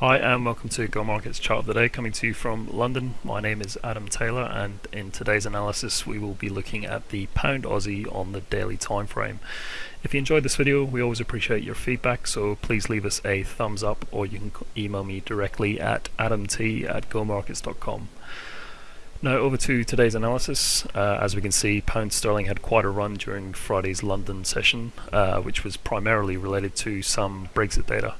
Hi and welcome to Go Markets Chart of the Day coming to you from London. My name is Adam Taylor and in today's analysis we will be looking at the pound Aussie on the daily time frame. If you enjoyed this video we always appreciate your feedback so please leave us a thumbs up or you can email me directly at adamt at gomarkets.com. Now over to today's analysis. Uh, as we can see, pound sterling had quite a run during Friday's London session, uh, which was primarily related to some Brexit data.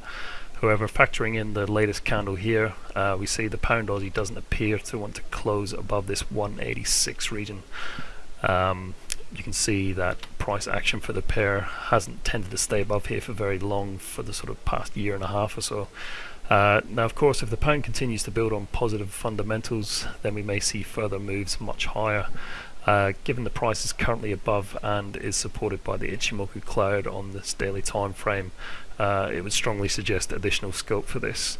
However, factoring in the latest candle here, uh, we see the pound Aussie doesn't appear to want to close above this 186 region. Um, you can see that price action for the pair hasn't tended to stay above here for very long for the sort of past year and a half or so. Uh, now of course if the pound continues to build on positive fundamentals then we may see further moves much higher. Uh, given the price is currently above and is supported by the Ichimoku cloud on this daily time frame, uh, it would strongly suggest additional scope for this.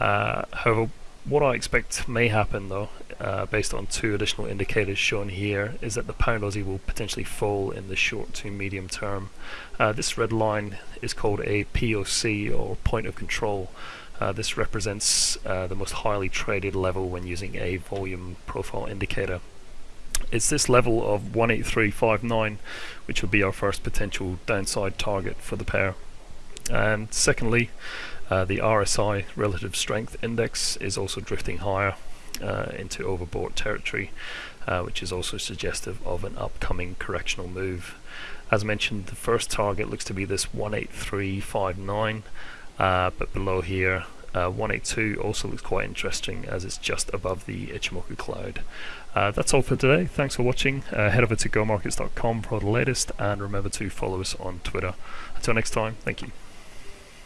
Uh, however, what I expect may happen though, uh, based on two additional indicators shown here, is that the pound Aussie will potentially fall in the short to medium term. Uh, this red line is called a POC or point of control. Uh, this represents uh, the most highly traded level when using a volume profile indicator. It's this level of 183.59 which would be our first potential downside target for the pair. And secondly, uh, the RSI relative strength index is also drifting higher uh, into overbought territory, uh, which is also suggestive of an upcoming correctional move. As mentioned, the first target looks to be this 183.59, uh, but below here uh, 182 also looks quite interesting as it's just above the Ichimoku cloud. Uh, that's all for today. Thanks for watching. Uh, head over to gomarkets.com for the latest and remember to follow us on Twitter. Until next time, thank you.